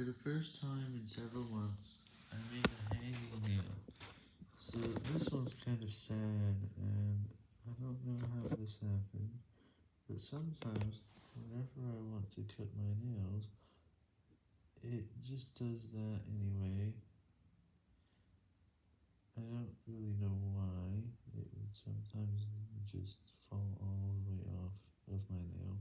For the first time in several months, I made a hanging nail. So this one's kind of sad, and I don't know how this happened, but sometimes, whenever I want to cut my nails, it just does that anyway. I don't really know why, it would sometimes just fall all the way off of my nail.